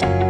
Bye.